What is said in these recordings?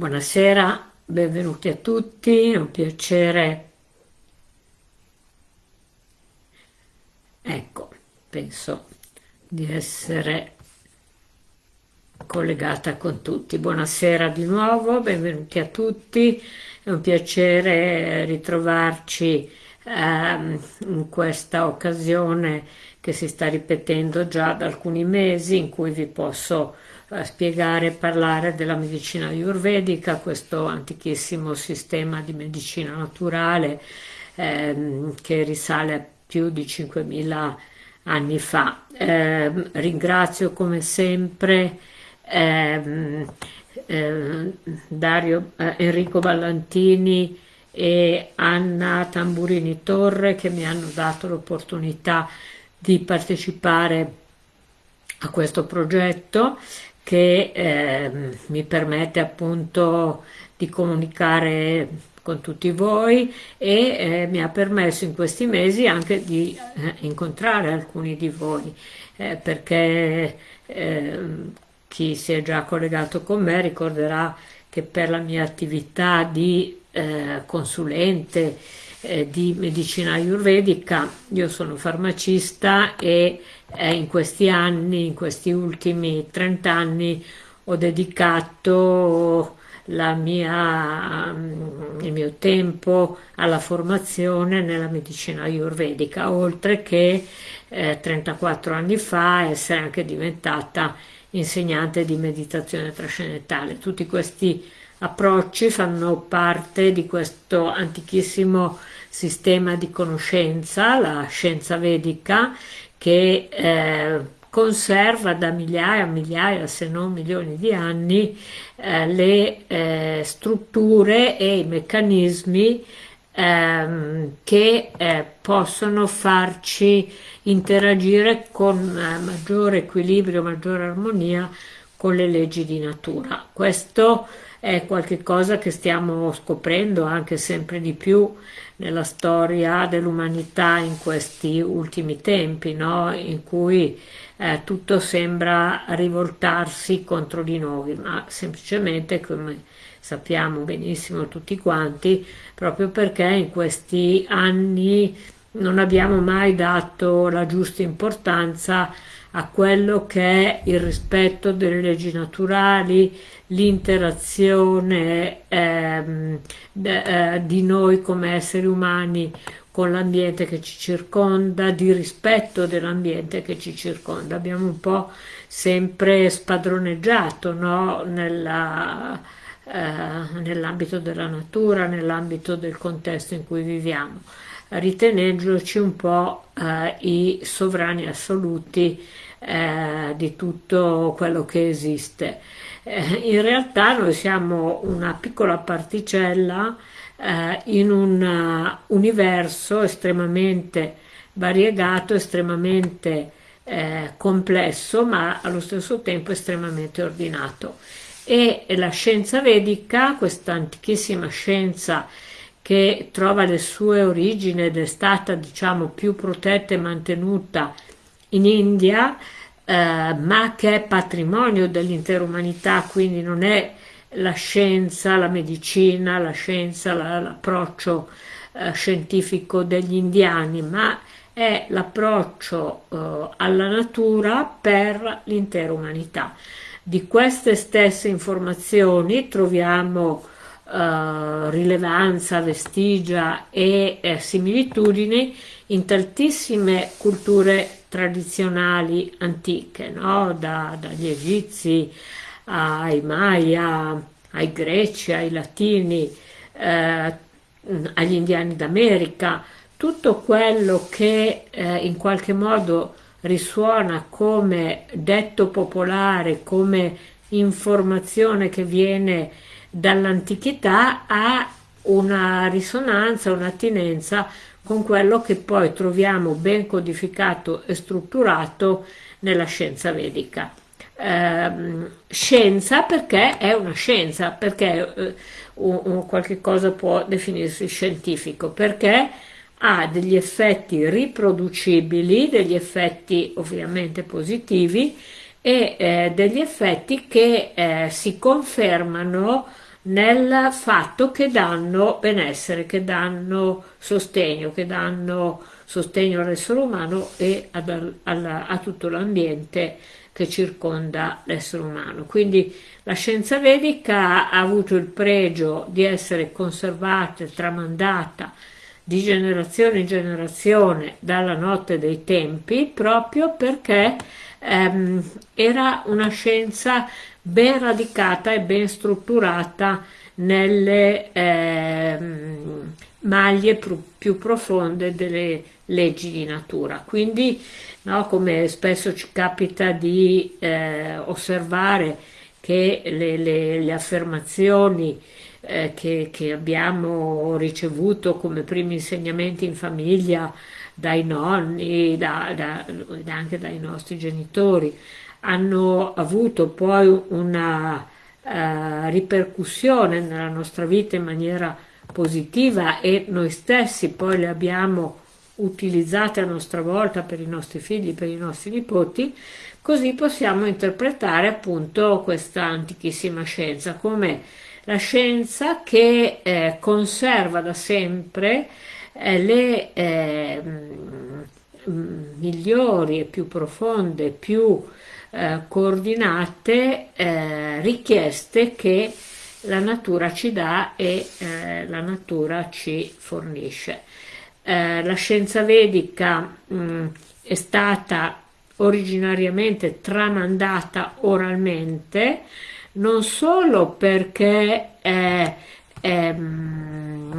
Buonasera, benvenuti a tutti, è un piacere. Ecco, penso di essere collegata con tutti. Buonasera di nuovo, benvenuti a tutti, è un piacere ritrovarci ehm, in questa occasione che si sta ripetendo già da alcuni mesi in cui vi posso a spiegare e parlare della medicina ayurvedica, questo antichissimo sistema di medicina naturale ehm, che risale a più di 5.000 anni fa. Eh, ringrazio come sempre ehm, eh, Dario eh, Enrico Ballantini e Anna Tamburini Torre che mi hanno dato l'opportunità di partecipare a questo progetto che eh, mi permette appunto di comunicare con tutti voi e eh, mi ha permesso in questi mesi anche di eh, incontrare alcuni di voi eh, perché ehm, chi si è già collegato con me ricorderà che per la mia attività di eh, consulente eh, di medicina ayurvedica io sono farmacista e eh, in questi anni, in questi ultimi 30 anni, ho dedicato mia, mm, il mio tempo alla formazione nella medicina ayurvedica, oltre che eh, 34 anni fa essere anche diventata insegnante di meditazione trascendentale. Tutti questi approcci fanno parte di questo antichissimo sistema di conoscenza, la scienza vedica, che eh, conserva da migliaia, migliaia, se non milioni di anni, eh, le eh, strutture e i meccanismi ehm, che eh, possono farci interagire con eh, maggiore equilibrio, maggiore armonia con le leggi di natura. Questo è qualcosa che stiamo scoprendo anche sempre di più nella storia dell'umanità in questi ultimi tempi, no? in cui eh, tutto sembra rivoltarsi contro di noi, ma semplicemente, come sappiamo benissimo tutti quanti, proprio perché in questi anni non abbiamo mai dato la giusta importanza a quello che è il rispetto delle leggi naturali, l'interazione ehm, eh, di noi come esseri umani con l'ambiente che ci circonda, di rispetto dell'ambiente che ci circonda. Abbiamo un po' sempre spadroneggiato no? Eh, nell'ambito della natura, nell'ambito del contesto in cui viviamo ritenendoci un po' eh, i sovrani assoluti eh, di tutto quello che esiste. Eh, in realtà noi siamo una piccola particella eh, in un uh, universo estremamente variegato, estremamente eh, complesso, ma allo stesso tempo estremamente ordinato. E la scienza vedica, questa antichissima scienza che trova le sue origini ed è stata diciamo più protetta e mantenuta in India eh, ma che è patrimonio dell'intera umanità quindi non è la scienza, la medicina, la scienza, l'approccio eh, scientifico degli indiani ma è l'approccio eh, alla natura per l'intera umanità. Di queste stesse informazioni troviamo eh, rilevanza, vestigia e eh, similitudini in tantissime culture tradizionali antiche, no? da, dagli egizi ai Maya, ai greci, ai latini, eh, agli indiani d'America, tutto quello che eh, in qualche modo risuona come detto popolare, come informazione che viene dall'antichità ha una risonanza, un'attinenza con quello che poi troviamo ben codificato e strutturato nella scienza vedica. Eh, scienza perché è una scienza, perché eh, un, un qualche cosa può definirsi scientifico, perché ha degli effetti riproducibili, degli effetti ovviamente positivi e eh, degli effetti che eh, si confermano nel fatto che danno benessere, che danno sostegno, che danno sostegno all'essere umano e ad, alla, a tutto l'ambiente che circonda l'essere umano. Quindi la scienza vedica ha avuto il pregio di essere conservata e tramandata di generazione in generazione dalla notte dei tempi proprio perché ehm, era una scienza ben radicata e ben strutturata nelle ehm, maglie più profonde delle leggi di natura. Quindi, no, come spesso ci capita di eh, osservare che le, le, le affermazioni eh, che, che, abbiamo ricevuto come primi insegnamenti in famiglia dai nonni, da, da, anche dai nostri genitori, hanno avuto poi una uh, ripercussione nella nostra vita in maniera positiva e noi stessi poi le abbiamo utilizzate a nostra volta per i nostri figli, per i nostri nipoti, così possiamo interpretare appunto questa antichissima scienza come la scienza che eh, conserva da sempre eh, le eh, migliori e più profonde, più eh, coordinate eh, richieste che la natura ci dà e eh, la natura ci fornisce. Eh, la scienza vedica mh, è stata originariamente tramandata oralmente, non solo perché eh, ehm,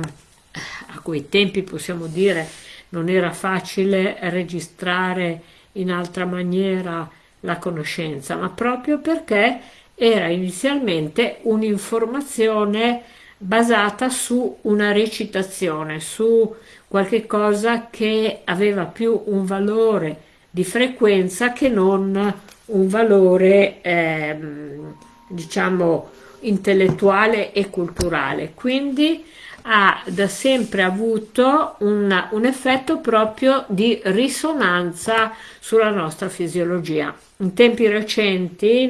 a quei tempi possiamo dire non era facile registrare in altra maniera la conoscenza, ma proprio perché era inizialmente un'informazione basata su una recitazione, su qualche cosa che aveva più un valore di frequenza che non un valore ehm, diciamo intellettuale e culturale quindi ha da sempre avuto una, un effetto proprio di risonanza sulla nostra fisiologia. In tempi recenti,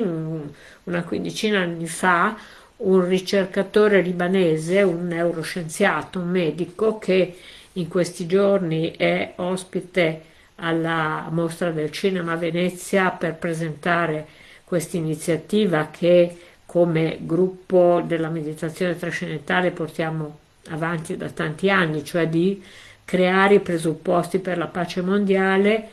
una quindicina di anni fa, un ricercatore libanese, un neuroscienziato, un medico che in questi giorni è ospite alla mostra del cinema a Venezia per presentare questa iniziativa che come gruppo della meditazione trascendentale portiamo avanti da tanti anni, cioè di creare i presupposti per la pace mondiale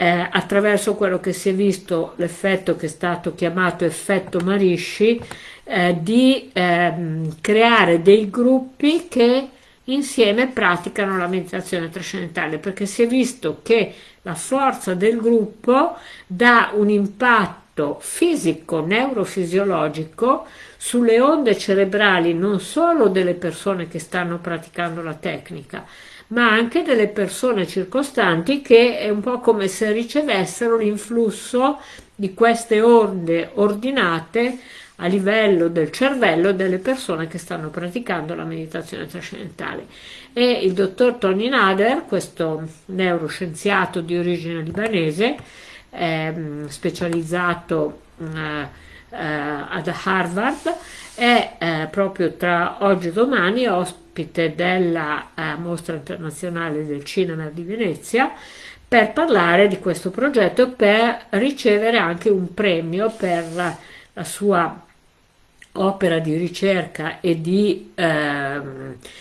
eh, attraverso quello che si è visto, l'effetto che è stato chiamato effetto Marisci, eh, di eh, creare dei gruppi che insieme praticano la meditazione trascendentale, perché si è visto che la forza del gruppo dà un impatto fisico, neurofisiologico sulle onde cerebrali non solo delle persone che stanno praticando la tecnica, ma anche delle persone circostanti che è un po' come se ricevessero l'influsso di queste onde ordinate a livello del cervello delle persone che stanno praticando la meditazione trascendentale. E il dottor Tony Nader, questo neuroscienziato di origine libanese, eh, specializzato eh, eh, ad Harvard, è eh, proprio tra oggi e domani ospite della eh, Mostra Internazionale del Cinema di Venezia per parlare di questo progetto e per ricevere anche un premio per la sua opera di ricerca e di, eh,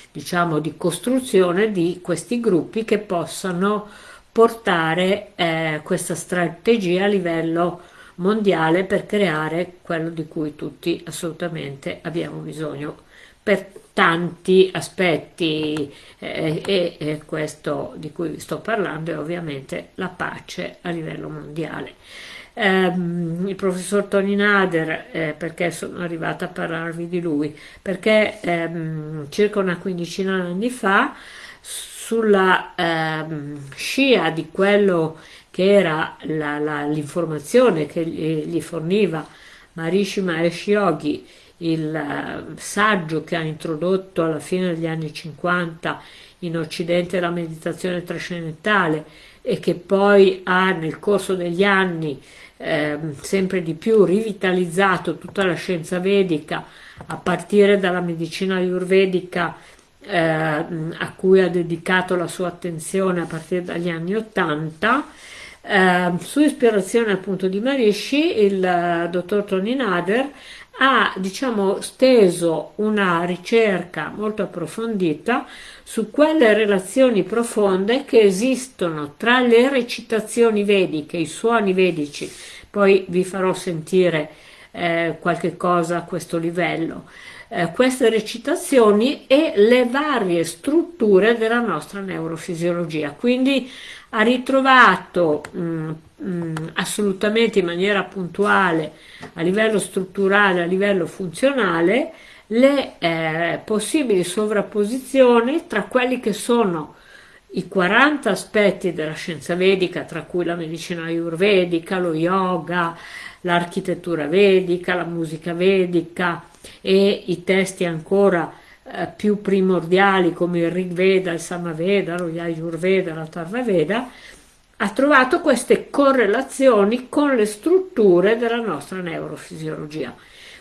diciamo, di costruzione di questi gruppi che possano portare eh, questa strategia a livello mondiale per creare quello di cui tutti assolutamente abbiamo bisogno per tanti aspetti eh, e, e questo di cui sto parlando è ovviamente la pace a livello mondiale. Um, il professor Tony Nader, eh, perché sono arrivata a parlarvi di lui? Perché um, circa una quindicina di anni fa, sulla um, scia di quello che era l'informazione che gli, gli, forniva Maharishi Mahesh Yogi, il uh, saggio che ha introdotto alla fine degli anni 50 in Occidente la meditazione trascendentale e che poi ha nel corso degli anni eh, sempre di più rivitalizzato tutta la scienza vedica a partire dalla medicina ayurvedica eh, a cui ha dedicato la sua attenzione a partire dagli anni Ottanta. Eh, su ispirazione appunto di Marishi, il uh, dottor Tony Nader ha diciamo steso una ricerca molto approfondita su quelle relazioni profonde che esistono tra le recitazioni vediche, i suoni vedici, poi vi farò sentire eh, qualche cosa a questo livello, eh, queste recitazioni e le varie strutture della nostra neurofisiologia. Quindi ha ritrovato mh, mm, mh, mm, assolutamente in maniera puntuale a livello strutturale, a livello funzionale, le eh, possibili sovrapposizioni tra quelli che sono i 40 aspetti della scienza vedica, tra cui la medicina ayurvedica, lo yoga, l'architettura vedica, la musica vedica e i testi ancora eh, più primordiali come il Rig Veda, il Samaveda, lo Yajurveda, la Tarvaveda, ha trovato queste correlazioni con le strutture della nostra neurofisiologia.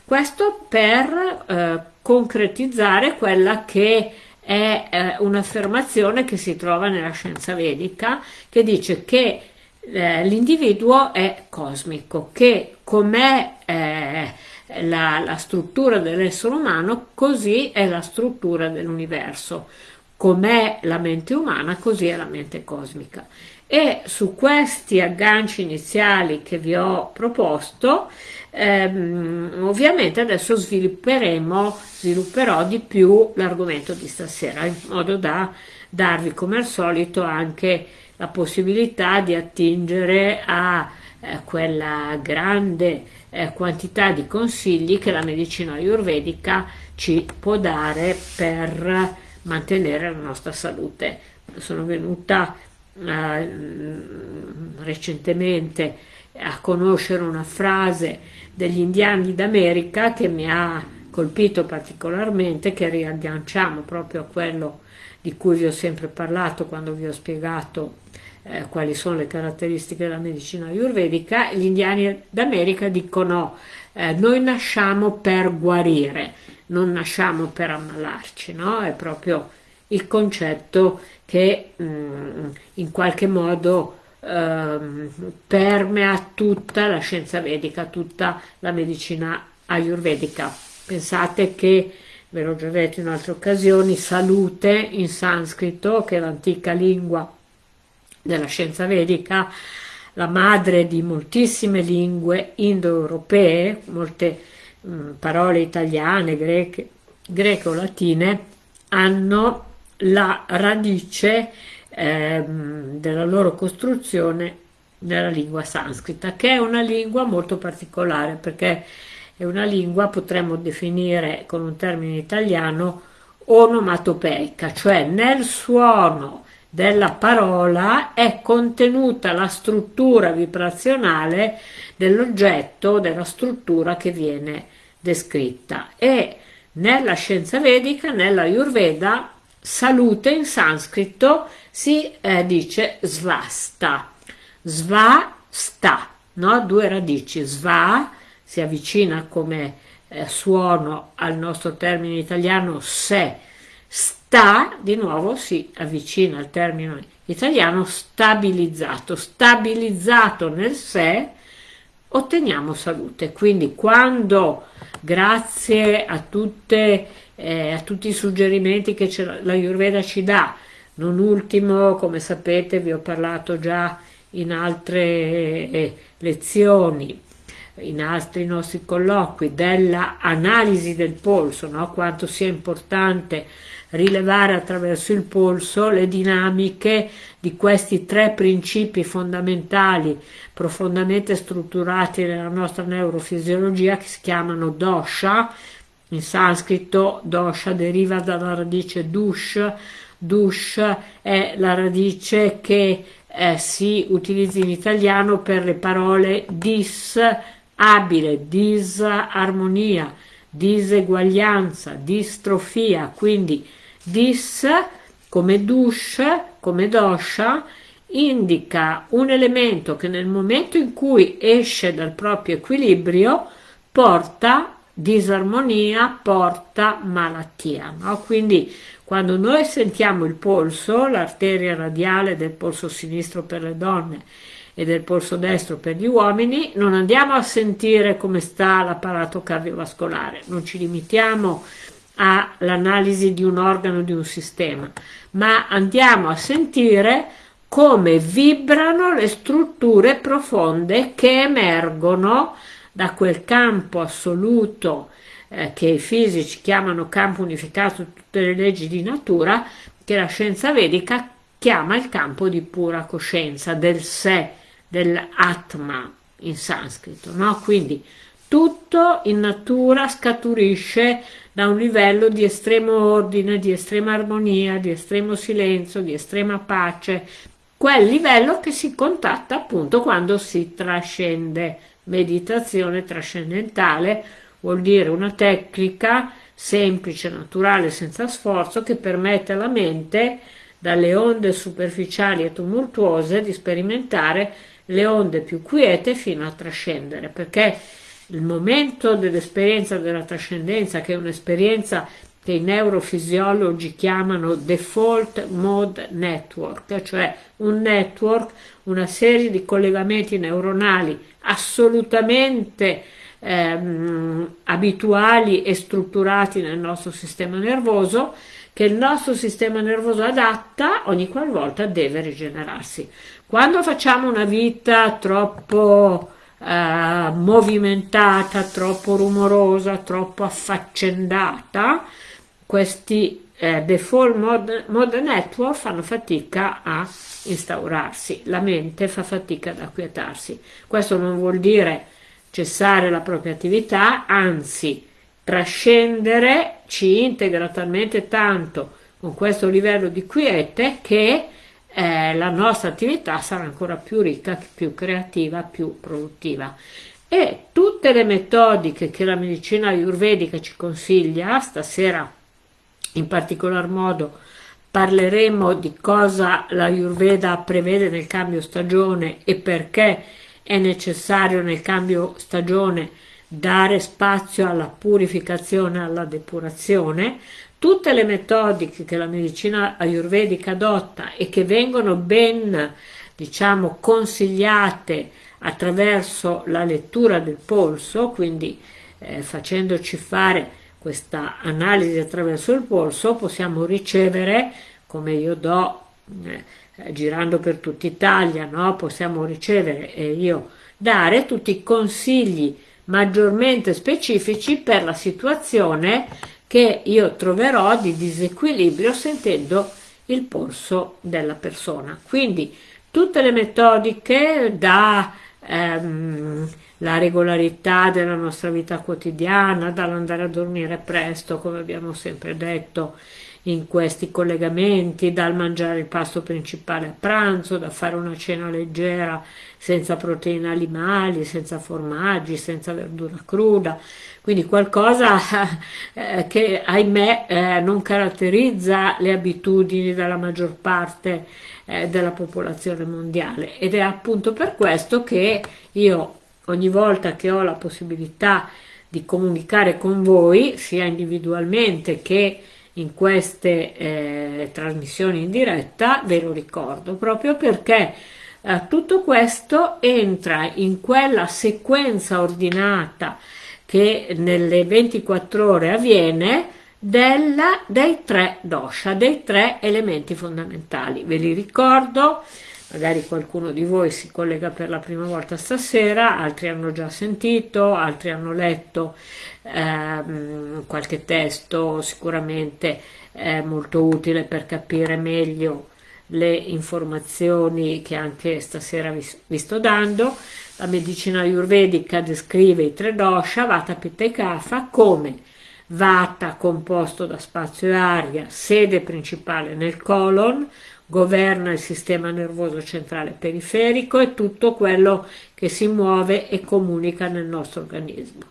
Questo per eh, concretizzare quella che è eh, un'affermazione che si trova nella scienza vedica che dice che eh, l'individuo è cosmico, che com'è eh, la, la struttura dell'essere umano, così è la struttura dell'universo. Com'è la mente umana, così è la mente cosmica. E su questi agganci iniziali che vi ho proposto, ehm, ovviamente adesso svilupperemo, svilupperò di più l'argomento di stasera, in modo da darvi come al solito anche la possibilità di attingere a eh, quella grande eh, quantità di consigli che la medicina ayurvedica ci può dare per mantenere la nostra salute. Sono venuta eh, recentemente a conoscere una frase degli indiani d'America che mi ha colpito particolarmente, che riagganciamo proprio a quello di cui vi ho sempre parlato quando vi ho spiegato eh, quali sono le caratteristiche della medicina ayurvedica, gli indiani d'America dicono eh, noi nasciamo per guarire, non nasciamo per ammalarci, no? È proprio il concetto che mh, mm, in qualche modo eh, permea tutta la scienza vedica, tutta la medicina ayurvedica. Pensate che, ve l'ho già detto in altre occasioni, salute in sanscrito, che è l'antica lingua della scienza vedica, la madre di moltissime lingue indoeuropee, molte mh, mm, parole italiane, greche, greco-latine, hanno la radice eh, della loro costruzione nella lingua sanscrita, che è una lingua molto particolare perché è una lingua, potremmo definire con un termine italiano, onomatopeica, cioè nel suono della parola è contenuta la struttura vibrazionale dell'oggetto, della struttura che viene descritta. E nella scienza vedica, nella Ayurveda, salute in sanscrito si eh, dice svasta, svasta, no? due radici, sva si avvicina come eh, suono al nostro termine italiano se, sta di nuovo si avvicina al termine italiano stabilizzato, stabilizzato nel sé otteniamo salute. Quindi quando grazie a, tutte, eh, a tutti i suggerimenti che la Ayurveda ci dà, non ultimo, come sapete, vi ho parlato già in altre eh, lezioni, in altri nostri colloqui, della analisi del polso, no? quanto sia importante rilevare attraverso il polso le dinamiche di questi tre principi fondamentali profondamente strutturati nella nostra neurofisiologia che si chiamano dosha, in sanscrito dosha deriva dalla radice dush, dush è la radice che eh, si utilizza in italiano per le parole dis, abile, disarmonia, diseguaglianza, distrofia, quindi dis come dush, come dosha indica un elemento che nel momento in cui esce dal proprio equilibrio porta disarmonia, porta malattia. No? Quindi quando noi sentiamo il polso, l'arteria radiale del polso sinistro per le donne e del polso destro per gli uomini, non andiamo a sentire come sta l'apparato cardiovascolare, non ci limitiamo all'analisi di un organo, di un sistema, ma andiamo a sentire come vibrano le strutture profonde che emergono da quel campo assoluto eh, che i fisici chiamano campo unificato di tutte le leggi di natura, che la scienza vedica chiama il campo di pura coscienza, del sé, dell'atma in sanscrito, no? Quindi tutto in natura scaturisce da un livello di estremo ordine, di estrema armonia, di estremo silenzio, di estrema pace, quel livello che si contatta appunto quando si trascende. Meditazione trascendentale vuol dire una tecnica semplice, naturale, senza sforzo, che permette alla mente, dalle onde superficiali e tumultuose, di sperimentare le onde più quiete fino a trascendere, perché il momento dell'esperienza della trascendenza, che è un'esperienza che i neurofisiologi chiamano default mode network, cioè un network, una serie di collegamenti neuronali assolutamente ehm, abituali e strutturati nel nostro sistema nervoso, che il nostro sistema nervoso adatta ogni qualvolta deve rigenerarsi. Quando facciamo una vita troppo eh, movimentata, troppo rumorosa, troppo affaccendata, questi eh, default mode, mode network fanno fatica a instaurarsi, la mente fa fatica ad acquietarsi. Questo non vuol dire cessare la propria attività, anzi trascendere ci integra talmente tanto con questo livello di quiete che eh, la nostra attività sarà ancora più ricca, più creativa, più produttiva. E tutte le metodiche che la medicina ayurvedica ci consiglia, stasera in particolar modo parleremo di cosa la Ayurveda prevede nel cambio stagione e perché è necessario nel cambio stagione dare spazio alla purificazione, alla depurazione, tutte le metodiche che la medicina ayurvedica adotta e che vengono ben, diciamo, consigliate attraverso la lettura del polso, quindi eh, facendoci fare questa analisi attraverso il polso, possiamo ricevere, come io do, eh, girando per tutta Italia, no? possiamo ricevere e io dare tutti i consigli maggiormente specifici per la situazione che io troverò di disequilibrio sentendo il polso della persona. Quindi tutte le metodiche da ehm, la regolarità della nostra vita quotidiana, dall'andare a dormire presto, come abbiamo sempre detto in questi collegamenti, dal mangiare il pasto principale a pranzo, da fare una cena leggera senza proteine animali, senza formaggi, senza verdura cruda, quindi qualcosa eh, che ahimè eh, non caratterizza le abitudini della maggior parte eh, della popolazione mondiale. Ed è appunto per questo che io ogni volta che ho la possibilità di comunicare con voi sia individualmente che in queste eh, trasmissioni in diretta ve lo ricordo proprio perché eh, tutto questo entra in quella sequenza ordinata che nelle 24 ore avviene della, dei tre dosha, dei tre elementi fondamentali. Ve li ricordo, magari qualcuno di voi si collega per la prima volta stasera, altri hanno già sentito, altri hanno letto ehm, qualche testo sicuramente eh, molto utile per capire meglio le informazioni che anche stasera vi, vi sto dando. La medicina ayurvedica descrive i tre dosha, Vata, Pitta e Kapha, come Vata composto da spazio e aria, sede principale nel colon, governa il sistema nervoso centrale periferico e tutto quello che si muove e comunica nel nostro organismo.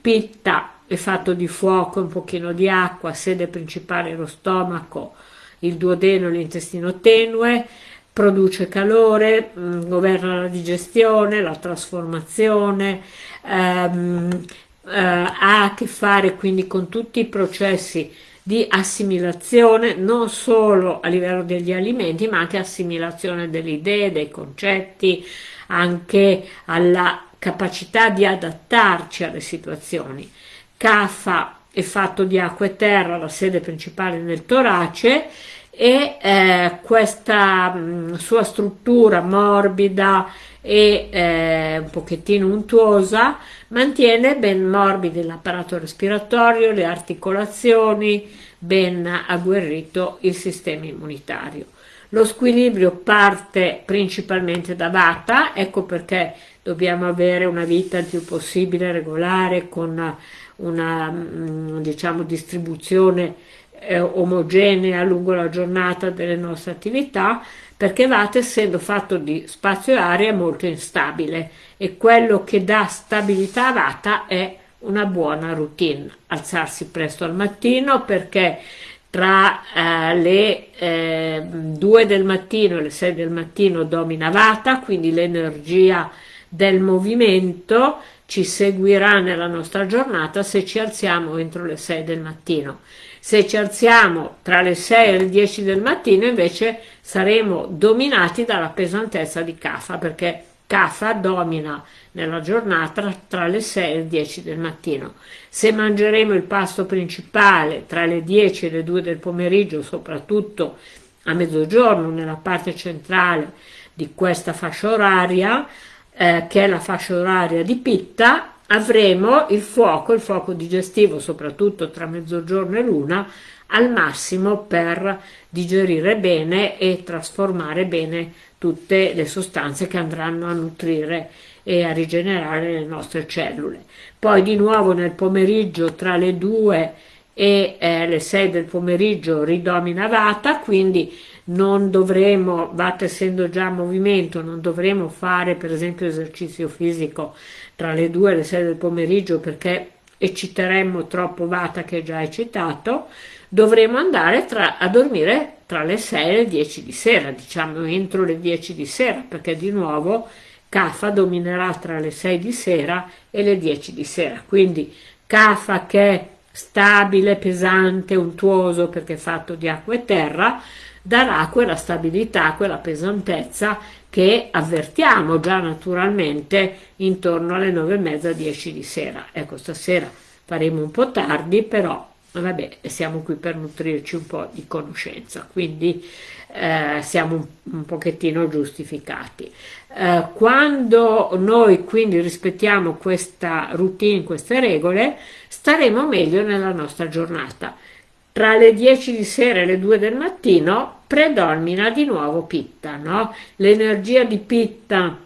Pitta è fatto di fuoco un pochino di acqua, sede principale lo stomaco, il duodeno e l'intestino tenue, produce calore, mm, governa la digestione, la trasformazione, ehm, eh, ha a che fare quindi con tutti i processi di assimilazione non solo a livello degli alimenti ma anche assimilazione delle idee, dei concetti, anche alla capacità di adattarci alle situazioni. Caffa è fatto di acqua e terra, la sede principale nel torace e eh, questa mh, sua struttura morbida e eh, un pochettino untuosa mantiene ben morbidi l'apparato respiratorio, le articolazioni, ben agguerrito il sistema immunitario. Lo squilibrio parte principalmente da Vata, ecco perché dobbiamo avere una vita il più possibile regolare con una mm, diciamo, distribuzione eh, omogenea lungo la giornata delle nostre attività, perché Vata essendo fatto di spazio e aria è molto instabile e quello che dà stabilità a Vata è una buona routine, alzarsi presto al mattino perché tra eh, le eh, 2 del mattino e le 6 del mattino domina Vata, quindi l'energia del movimento ci seguirà nella nostra giornata se ci alziamo entro le 6 del mattino. Se ci alziamo tra le 6 e le 10 del mattino invece saremo dominati dalla pesantezza di Kafa perché Kafa domina nella giornata tra le 6 e le 10 del mattino. Se mangeremo il pasto principale tra le 10 e le 2 del pomeriggio, soprattutto a mezzogiorno nella parte centrale di questa fascia oraria, eh, che è la fascia oraria di Pitta, avremo il fuoco, il fuoco digestivo, soprattutto tra mezzogiorno e l'una, al massimo per digerire bene e trasformare bene tutte le sostanze che andranno a nutrire e a rigenerare le nostre cellule. Poi di nuovo nel pomeriggio tra le 2 e eh, le 6 del pomeriggio ridomina Vata, quindi non dovremo, Vata essendo già movimento, non dovremo fare per esempio esercizio fisico tra le 2 e le 6 del pomeriggio perché ecciteremmo troppo Vata che è già eccitato, dovremo andare tra, a dormire tra le 6 e le 10 di sera, diciamo entro le 10 di sera, perché di nuovo Kafa dominerà tra le 6 di sera e le 10 di sera. Quindi Kafa che è stabile, pesante, untuoso perché è fatto di acqua e terra, darà quella stabilità, quella pesantezza che avvertiamo già naturalmente intorno alle 9 e mezza, 10 di sera. Ecco, stasera faremo un po' tardi, però vabbè, siamo qui per nutrirci un po' di conoscenza, quindi eh, siamo un, un, pochettino giustificati. Eh, quando noi quindi rispettiamo questa routine, queste regole, staremo meglio nella nostra giornata. Tra le 10 di sera e le 2 del mattino predomina di nuovo Pitta, no? L'energia di Pitta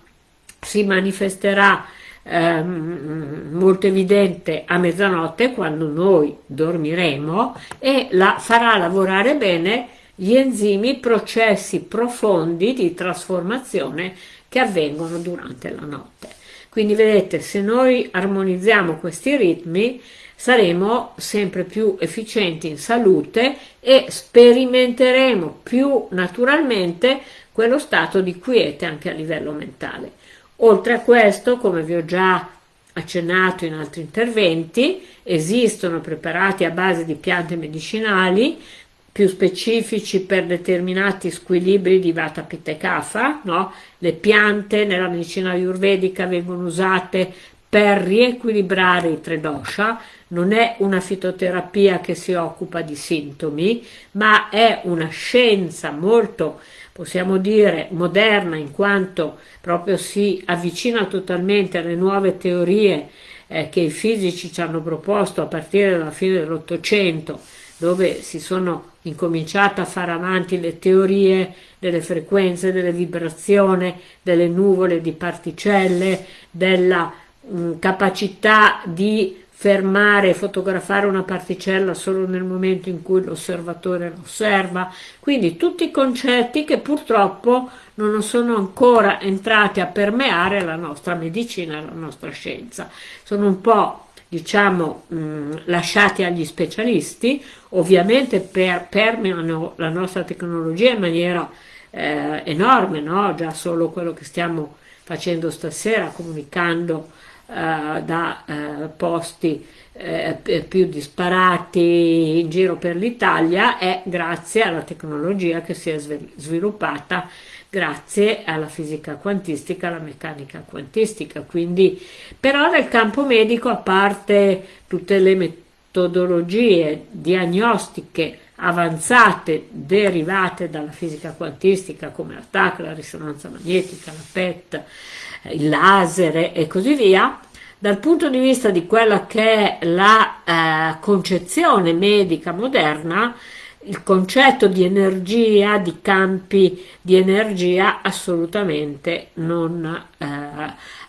si manifesterà ehm, molto evidente a mezzanotte quando noi dormiremo e la farà lavorare bene gli enzimi, processi profondi di trasformazione che avvengono durante la notte. Quindi vedete, se noi armonizziamo questi ritmi, saremo sempre più efficienti in salute e sperimenteremo più naturalmente quello stato di quiete anche a livello mentale. Oltre a questo, come vi ho già accennato in altri interventi, esistono preparati a base di piante medicinali più specifici per determinati squilibri di Vata Pitta e Kapha, no? Le piante nella medicina ayurvedica vengono usate per riequilibrare i tre dosha, non è una fitoterapia che si occupa di sintomi, ma è una scienza molto possiamo dire moderna in quanto proprio si avvicina totalmente alle nuove teorie eh, che i fisici ci hanno proposto a partire dalla fine dell'Ottocento, dove si sono incominciate a fare avanti le teorie delle frequenze, delle vibrazioni, delle nuvole di particelle, della mh, mm, capacità di fermare e fotografare una particella solo nel momento in cui l'osservatore la osserva, quindi tutti i concetti che purtroppo non sono ancora entrati a permeare la nostra medicina, la nostra scienza. Sono un po' diciamo mh, lasciati agli specialisti, ovviamente per, permeano la nostra tecnologia in maniera eh, enorme, no? già solo quello che stiamo facendo stasera comunicando eh, da eh, posti eh, più disparati in giro per l'Italia è grazie alla tecnologia che si è sviluppata grazie alla fisica quantistica, alla meccanica quantistica. Quindi, però nel campo medico, a parte tutte le metodologie diagnostiche avanzate derivate dalla fisica quantistica come la TAC, la risonanza magnetica, la PET, il laser e così via, dal punto di vista di quella che è la eh, concezione medica moderna, il concetto di energia, di campi di energia assolutamente non, eh,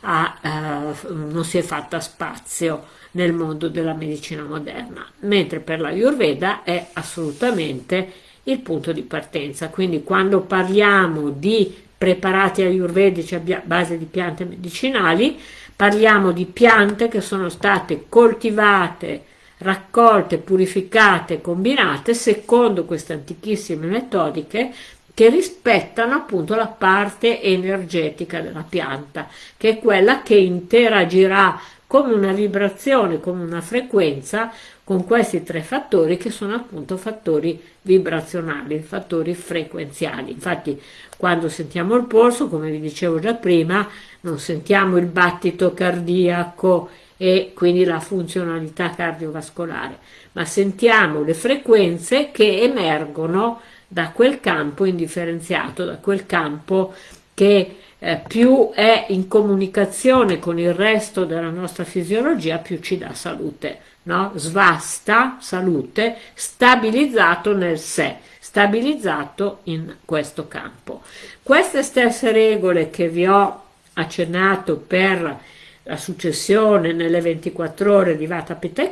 ha, eh, non si è fatta spazio nel mondo della medicina moderna, mentre per la Ayurveda è assolutamente il punto di partenza. Quindi quando parliamo di preparati ayurvedici a base di piante medicinali, parliamo di piante che sono state coltivate, raccolte, purificate, combinate secondo queste antichissime metodiche che rispettano appunto la parte energetica della pianta, che è quella che interagirà come una vibrazione, come una frequenza con questi tre fattori che sono appunto fattori vibrazionali, fattori frequenziali. Infatti quando sentiamo il polso, come vi dicevo già prima, non sentiamo il battito cardiaco e quindi la funzionalità cardiovascolare, ma sentiamo le frequenze che emergono da quel campo indifferenziato, da quel campo che eh, più è in comunicazione con il resto della nostra fisiologia, più ci dà salute, no? Svasta, salute, stabilizzato nel sé, stabilizzato in questo campo. Queste stesse regole che vi ho accennato per la successione nelle 24 ore di Vata Pitta e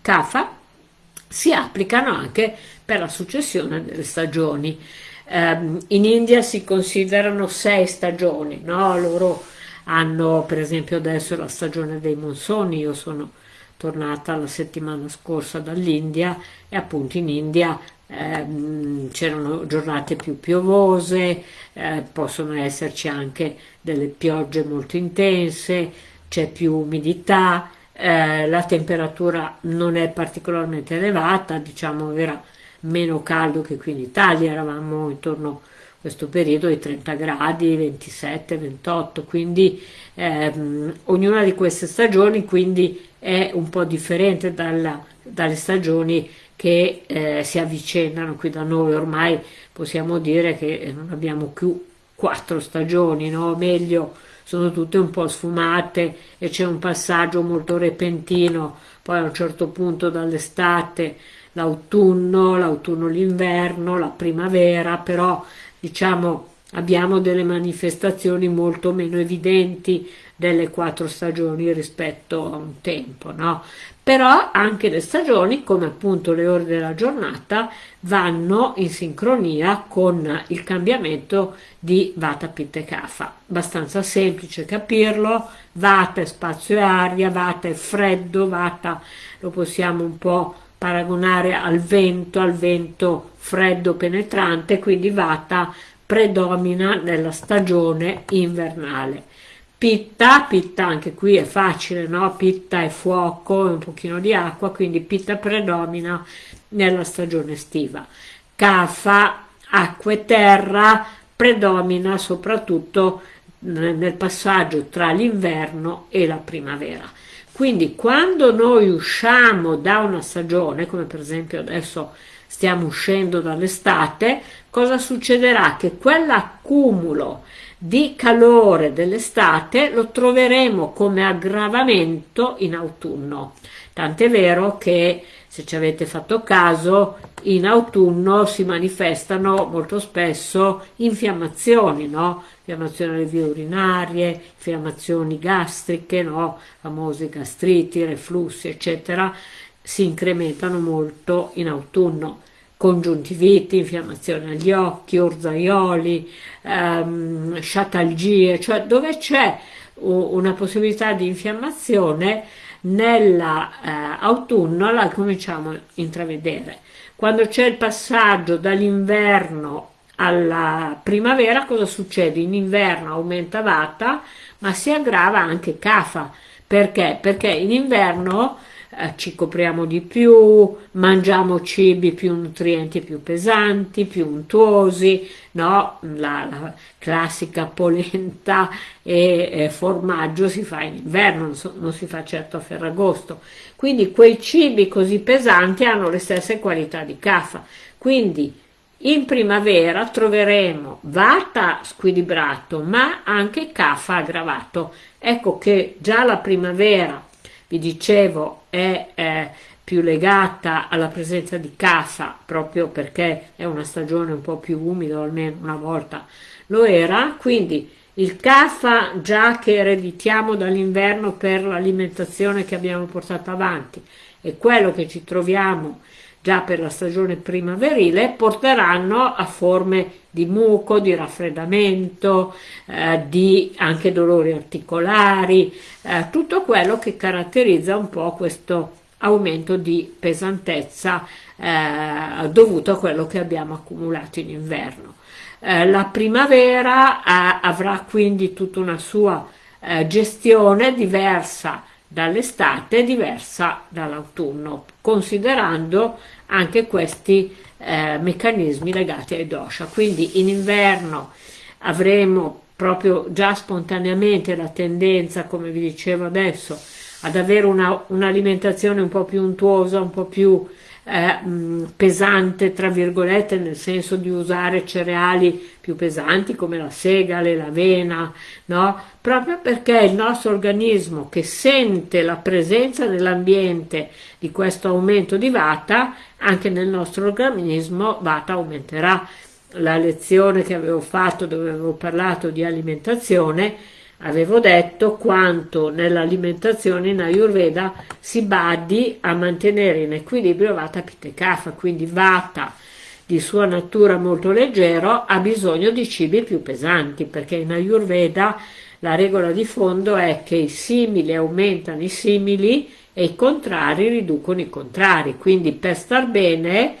Kapha si applicano anche per la successione delle stagioni. Um, in India si considerano sei stagioni, no? loro hanno per esempio adesso la stagione dei monsoni, io sono tornata la settimana scorsa dall'India e appunto in India ehm, c'erano giornate più piovose, eh, possono esserci anche delle piogge molto intense, c'è più umidità, eh, la temperatura non è particolarmente elevata, diciamo era meno caldo che qui in Italia, eravamo intorno a questo periodo ai 30 gradi, 27, 28, quindi ehm, ognuna di queste stagioni quindi è un po' differente dalla, dalle stagioni che eh, si avvicinano qui da noi, ormai possiamo dire che non abbiamo più quattro stagioni, no? meglio sono tutte un po' sfumate e c'è un passaggio molto repentino, poi a un certo punto dall'estate l'autunno, l'autunno l'inverno, la primavera, però diciamo abbiamo delle manifestazioni molto meno evidenti delle quattro stagioni rispetto a un tempo, no? Però anche le stagioni, come appunto le ore della giornata, vanno in sincronia con il cambiamento di Vata Pitta e Kapha. Abbastanza semplice capirlo, Vata è spazio e aria, Vata è freddo, Vata lo possiamo un po' paragonare al vento, al vento freddo penetrante, quindi Vata predomina nella stagione invernale. Pitta, pitta anche qui è facile, no? Pitta è fuoco e un pochino di acqua, quindi pitta predomina nella stagione estiva. Cafa, acqua e terra, predomina soprattutto nel passaggio tra l'inverno e la primavera. Quindi quando noi usciamo da una stagione, come per esempio adesso stiamo uscendo dall'estate, cosa succederà? Che quell'accumulo di calore dell'estate lo troveremo come aggravamento in autunno. Tant'è vero che, se ci avete fatto caso, in autunno si manifestano molto spesso infiammazioni, no? Infiammazioni alle vie urinarie, infiammazioni gastriche, no? Famose gastriti, reflussi, eccetera, si incrementano molto in autunno congiuntiviti, infiammazione agli occhi, orzaioli, ehm, sciatalgie, cioè dove c'è una possibilità di infiammazione nell'autunno eh, la cominciamo a intravedere. Quando c'è il passaggio dall'inverno alla primavera cosa succede? In inverno aumenta Vata, ma si aggrava anche Kapha. Perché? Perché in inverno eh, ci copriamo di più, mangiamo cibi più nutrienti, più pesanti, più untuosi, no? la, la classica polenta e eh, formaggio si fa in inverno, non, so, non si fa certo a Ferragosto. Quindi quei cibi così pesanti hanno le stesse qualità di Kapha. Quindi in primavera troveremo Vata squilibrato, ma anche Kapha aggravato. Ecco che già la primavera vi dicevo è eh, più legata alla presenza di casa proprio perché è una stagione un po' più umida, almeno una volta lo era, quindi il CAFA già che ereditiamo dall'inverno per l'alimentazione che abbiamo portato avanti e quello che ci troviamo già per la stagione primaverile porteranno a forme di muco, di raffreddamento, eh, di anche dolori articolari, eh, tutto quello che caratterizza un po' questo aumento di pesantezza eh, dovuto a quello che abbiamo accumulato in inverno. Eh, la primavera eh, avrà quindi tutta una sua eh, gestione diversa dall'estate, diversa dall'autunno, considerando anche questi eh, meccanismi legati ai dosha. Quindi in inverno avremo proprio già spontaneamente la tendenza, come vi dicevo adesso, ad avere un'alimentazione un po' più untuosa, un po' più eh, pesante, tra virgolette, nel senso di usare cereali più pesanti come la segale, l'avena, no? Proprio perché il nostro organismo che sente la presenza nell'ambiente di questo aumento di vata, anche nel nostro organismo vata aumenterà. La lezione che avevo fatto dove avevo parlato di alimentazione Avevo detto quanto nell'alimentazione in Ayurveda si badi a mantenere in equilibrio Vata Pitta Kapha, quindi Vata di sua natura molto leggero ha bisogno di cibi più pesanti, perché in Ayurveda la regola di fondo è che i simili aumentano i simili e i contrari riducono i contrari, quindi per star bene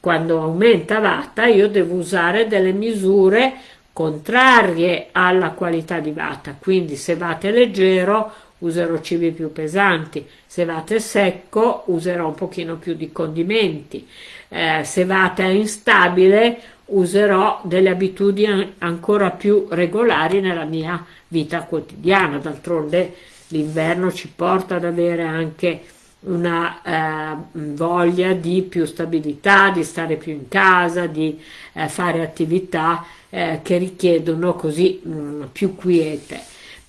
quando aumenta Vata io devo usare delle misure contrarie alla qualità di vata, quindi se vate leggero userò cibi più pesanti, se vate secco userò un pochino più di condimenti, eh, se vate instabile userò delle abitudini ancora più regolari nella mia vita quotidiana, d'altronde l'inverno ci porta ad avere anche una eh, voglia di più stabilità, di stare più in casa, di eh, fare attività eh, che richiedono così mh, mm, più quiete.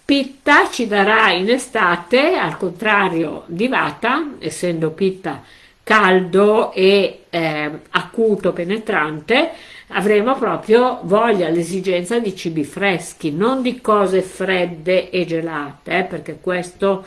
Pitta ci darà in estate, al contrario di Vata, essendo Pitta caldo e eh, acuto, penetrante, avremo proprio voglia, l'esigenza di cibi freschi, non di cose fredde e gelate, eh, perché questo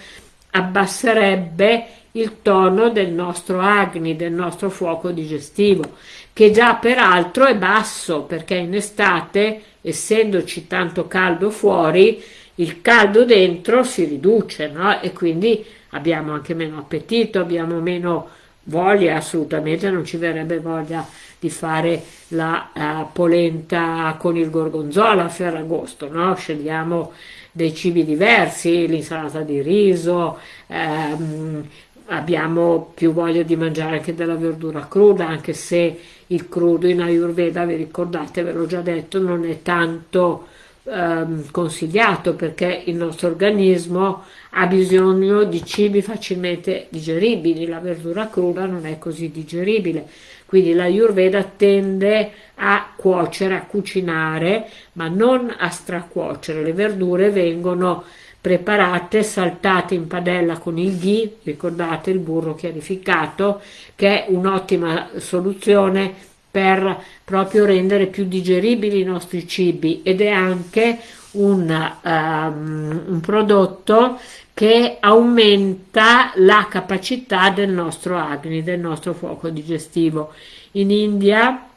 abbasserebbe il tono del nostro agni, del nostro fuoco digestivo, che già peraltro è basso perché in estate, essendoci tanto caldo fuori, il caldo dentro si riduce no? e quindi abbiamo anche meno appetito, abbiamo meno voglia, assolutamente non ci verrebbe voglia di fare la uh, polenta con il gorgonzola a Ferragosto, no? scegliamo dei cibi diversi, l'insalata di riso, ehm, abbiamo più voglia di mangiare anche della verdura cruda, anche se il crudo in Ayurveda, vi ricordate, ve l'ho già detto, non è tanto ehm, consigliato perché il nostro organismo ha bisogno di cibi facilmente digeribili, la verdura cruda non è così digeribile, quindi la Ayurveda tende a cuocere, a cucinare, ma non a stracuocere, le verdure vengono preparate, saltate in padella con il ghee, ricordate il burro chiarificato, che è un'ottima soluzione per proprio rendere più digeribili i nostri cibi ed è anche un, um, un prodotto che aumenta la capacità del nostro agni, del nostro fuoco digestivo. In India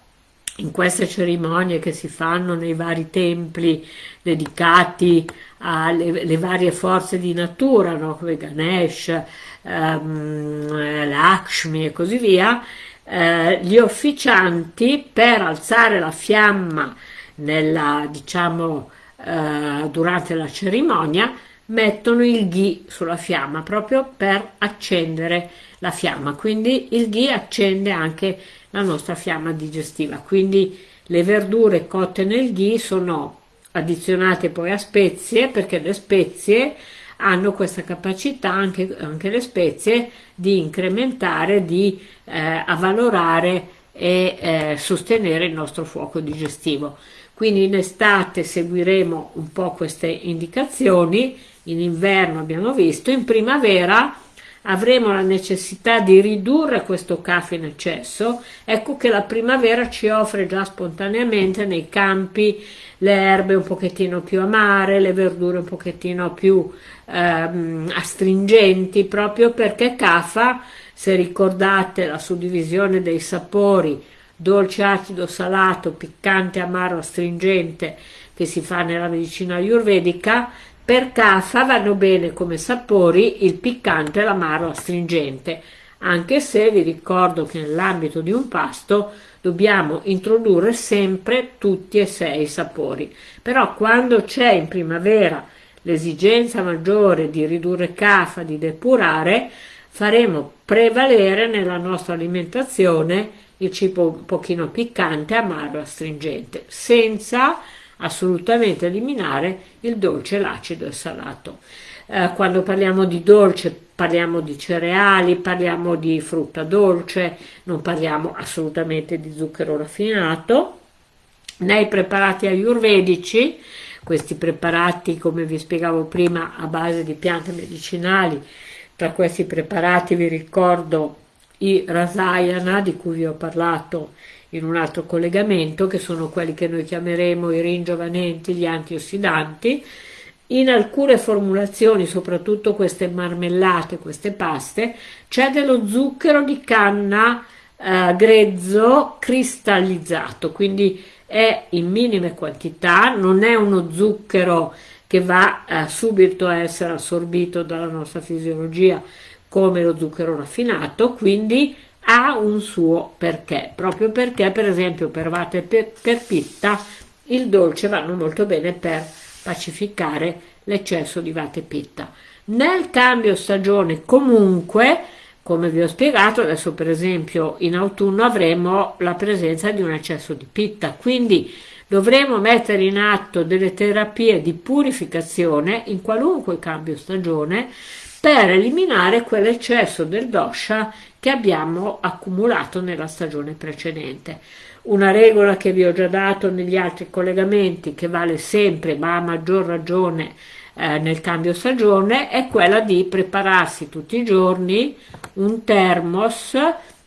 in queste cerimonie che si fanno nei vari templi dedicati alle varie forze di natura, no? come Ganesh, um, Lakshmi e così via, eh, gli officianti per alzare la fiamma nella, diciamo, eh, durante la cerimonia mettono il ghi sulla fiamma proprio per accendere la fiamma quindi il ghi accende anche la nostra fiamma digestiva quindi le verdure cotte nel ghi sono addizionate poi a spezie perché le spezie hanno questa capacità anche, anche le spezie di incrementare, di eh, avvalorare e eh, sostenere il nostro fuoco digestivo. Quindi in estate seguiremo un po' queste indicazioni, in inverno abbiamo visto, in primavera avremo la necessità di ridurre questo caffè in eccesso, ecco che la primavera ci offre già spontaneamente nei campi le erbe un pochettino più amare, le verdure un pochettino più ehm, astringenti, proprio perché CAFA, se ricordate la suddivisione dei sapori, dolce, acido, salato, piccante, amaro, astringente, che si fa nella medicina ayurvedica, per CAFA vanno bene come sapori il piccante e l'amaro astringente, anche se vi ricordo che nell'ambito di un pasto dobbiamo introdurre sempre tutti e sei i sapori. Però quando c'è in primavera l'esigenza maggiore di ridurre CAFA, di depurare, faremo prevalere nella nostra alimentazione il cibo un pochino piccante, amaro, astringente, senza assolutamente eliminare il dolce, l'acido e il salato. Eh, quando parliamo di dolce parliamo di cereali, parliamo di frutta dolce, non parliamo assolutamente di zucchero raffinato. Nei preparati ayurvedici, questi preparati come vi spiegavo prima a base di piante medicinali, tra questi preparati vi ricordo i rasayana di cui vi ho parlato in un altro collegamento, che sono quelli che noi chiameremo i ringiovanenti, gli antiossidanti. In alcune formulazioni, soprattutto queste marmellate, queste paste, c'è dello zucchero di canna eh, grezzo cristallizzato, quindi è in minime quantità, non è uno zucchero che va eh, subito a essere assorbito dalla nostra fisiologia come lo zucchero raffinato, quindi ha un suo perché, proprio perché per esempio per vate per, per pitta il dolce vanno molto bene per pacificare l'eccesso di vate pitta. Nel cambio stagione comunque, come vi ho spiegato, adesso per esempio in autunno avremo la presenza di un eccesso di pitta, quindi dovremo mettere in atto delle terapie di purificazione in qualunque cambio stagione per eliminare quell'eccesso del dosha che abbiamo accumulato nella stagione precedente. Una regola che vi ho già dato negli altri collegamenti, che vale sempre ma a maggior ragione eh, nel cambio stagione, è quella di prepararsi tutti i giorni un termos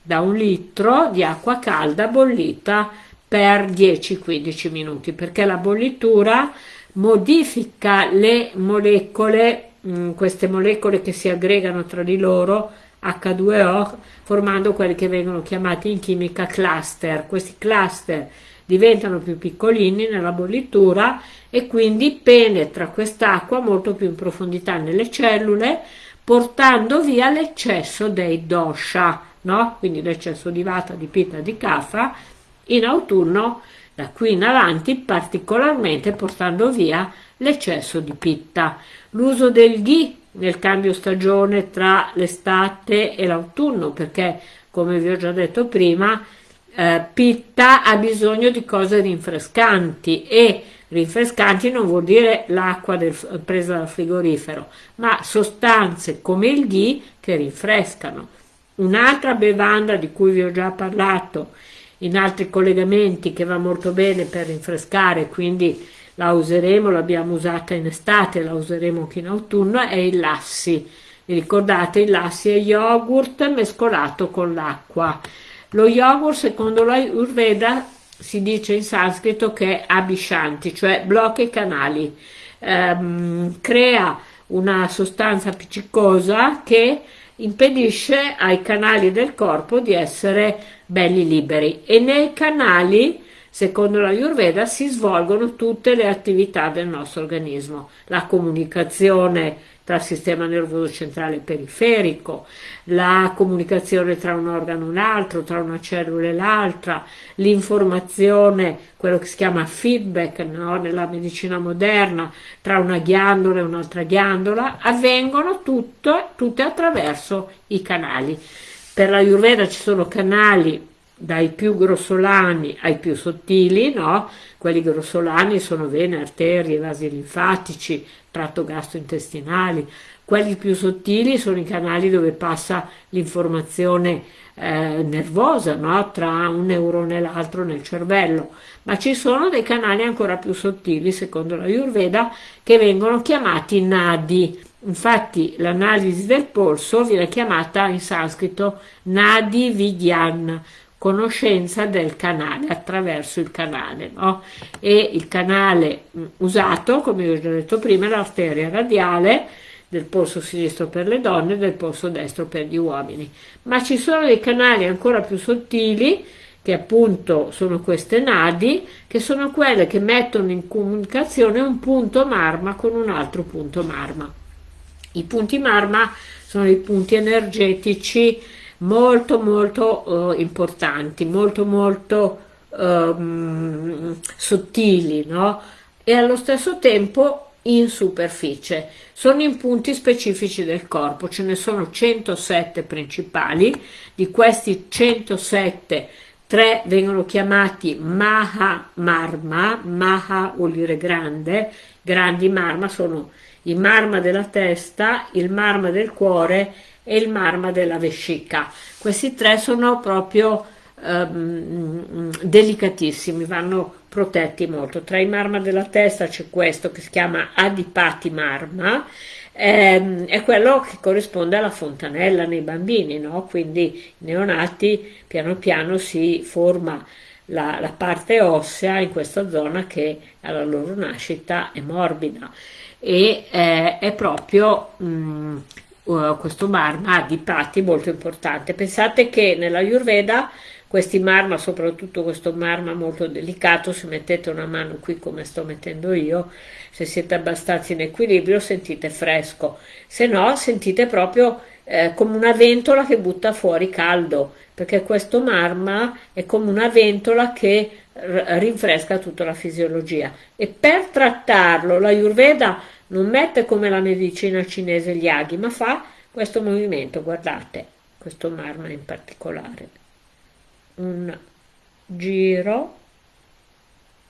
da un litro di acqua calda bollita per 10-15 minuti, perché la bollitura modifica le molecole, mm, queste molecole che si aggregano tra di loro H2O formando quelli che vengono chiamati in chimica cluster. Questi cluster diventano più piccolini nella bollitura e quindi penetra quest'acqua molto più in profondità nelle cellule portando via l'eccesso dei dosha, no? quindi l'eccesso di vata, di pitta, di kapha, in autunno da qui in avanti particolarmente portando via l'eccesso di pitta. L'uso del ghee nel cambio stagione tra l'estate e l'autunno, perché come vi ho già detto prima, eh, Pitta ha bisogno di cose rinfrescanti e rinfrescanti non vuol dire l'acqua presa dal frigorifero, ma sostanze come il ghee che rinfrescano. Un'altra bevanda di cui vi ho già parlato in altri collegamenti che va molto bene per rinfrescare, quindi la useremo, l'abbiamo usata in estate, la useremo anche in autunno, è il lassi. Vi ricordate, il lassi è yogurt mescolato con l'acqua. Lo yogurt, secondo la Urveda, si dice in sanscrito che è abishanti, cioè blocca i canali, ehm, crea una sostanza appiccicosa che impedisce ai canali del corpo di essere belli liberi e nei canali Secondo la Ayurveda si svolgono tutte le attività del nostro organismo, la comunicazione tra il sistema nervoso centrale e periferico, la comunicazione tra un organo e un altro, tra una cellula e l'altra, l'informazione, quello che si chiama feedback no? nella medicina moderna, tra una ghiandola e un'altra ghiandola, avvengono tutto, tutte attraverso i canali. Per la Ayurveda ci sono canali dai più grossolani ai più sottili, no? quelli grossolani sono vene, arterie, vasi linfatici, tratto gastrointestinali, quelli più sottili sono i canali dove passa l'informazione eh, nervosa no? tra un neurone e l'altro nel cervello, ma ci sono dei canali ancora più sottili, secondo la Ayurveda, che vengono chiamati nadi. Infatti l'analisi del polso viene chiamata in sanscrito nadi vidyan, conoscenza del canale, attraverso il canale, no? E il canale mm, usato, come vi ho già detto prima, è l'arteria radiale del polso sinistro per le donne e del polso destro per gli uomini. Ma ci sono dei canali ancora più sottili, che appunto sono queste nadi, che sono quelle che mettono in comunicazione un punto marma con un altro punto marma. I punti marma sono i punti energetici molto molto eh, importanti, molto molto eh, sottili, no? E allo stesso tempo in superficie. Sono in punti specifici del corpo, ce ne sono 107 principali, di questi 107 tre vengono chiamati Maha Marma, Maha vuol dire grande, grandi marma sono il marma della testa, il marma del cuore e il marma della vescica. Questi tre sono proprio um, delicatissimi, vanno protetti molto. Tra i marma della testa c'è questo che si chiama Adipati Marma, ehm, è quello che corrisponde alla fontanella nei bambini, no? quindi i neonati piano piano si forma la, la, parte ossea in questa zona che alla loro nascita è morbida e eh, è proprio mh, uh, questo marma di patti molto importante. Pensate che nella Ayurveda questi marma, soprattutto questo marma molto delicato, se mettete una mano qui come sto mettendo io, se siete abbastanza in equilibrio sentite fresco, se no sentite proprio eh, come una ventola che butta fuori caldo, perché questo marma è come una ventola che rinfresca tutta la fisiologia. E per trattarlo la Ayurveda non mette come la medicina cinese gli aghi, ma fa questo movimento, guardate, questo marma in particolare. Un giro,